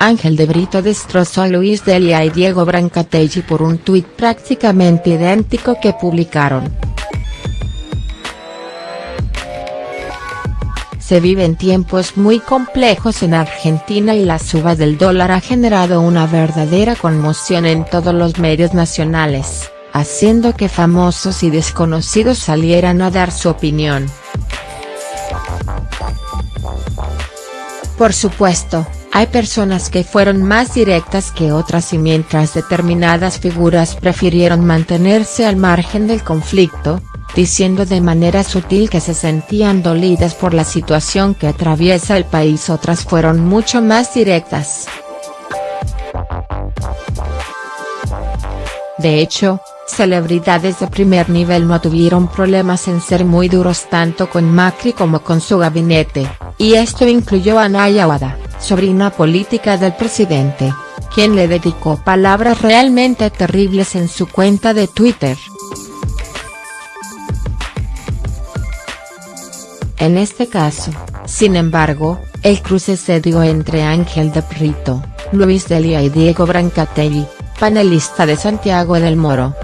Ángel de Brito destrozó a Luis Delia y Diego Brancatelli por un tuit prácticamente idéntico que publicaron. Se viven tiempos muy complejos en Argentina y la suba del dólar ha generado una verdadera conmoción en todos los medios nacionales, haciendo que famosos y desconocidos salieran a dar su opinión. Por supuesto, hay personas que fueron más directas que otras y mientras determinadas figuras prefirieron mantenerse al margen del conflicto, diciendo de manera sutil que se sentían dolidas por la situación que atraviesa el país otras fueron mucho más directas. De hecho, celebridades de primer nivel no tuvieron problemas en ser muy duros tanto con Macri como con su gabinete, y esto incluyó a Naya Wada sobrina política del presidente, quien le dedicó palabras realmente terribles en su cuenta de Twitter. En este caso, sin embargo, el cruce se dio entre Ángel de Brito, Luis Delia y Diego Brancatelli, panelista de Santiago del Moro.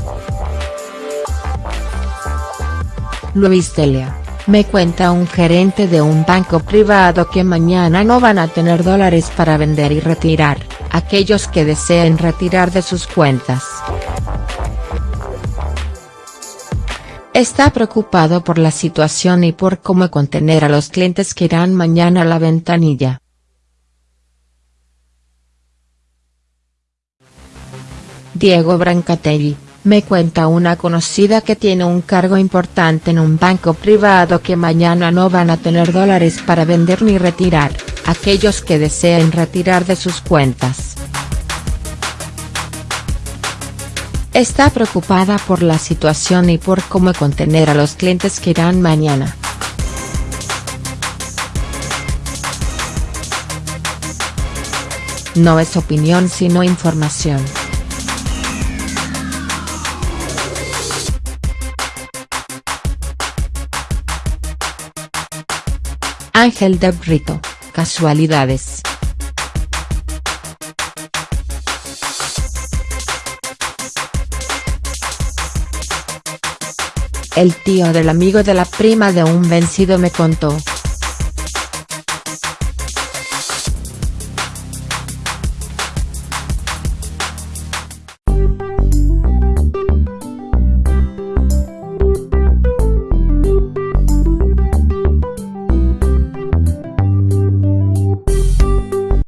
Luis Delia me cuenta un gerente de un banco privado que mañana no van a tener dólares para vender y retirar, aquellos que deseen retirar de sus cuentas. Está preocupado por la situación y por cómo contener a los clientes que irán mañana a la ventanilla. Diego Brancatelli me cuenta una conocida que tiene un cargo importante en un banco privado que mañana no van a tener dólares para vender ni retirar, aquellos que deseen retirar de sus cuentas. Está preocupada por la situación y por cómo contener a los clientes que irán mañana. No es opinión sino información. Ángel de Brito, casualidades. El tío del amigo de la prima de un vencido me contó,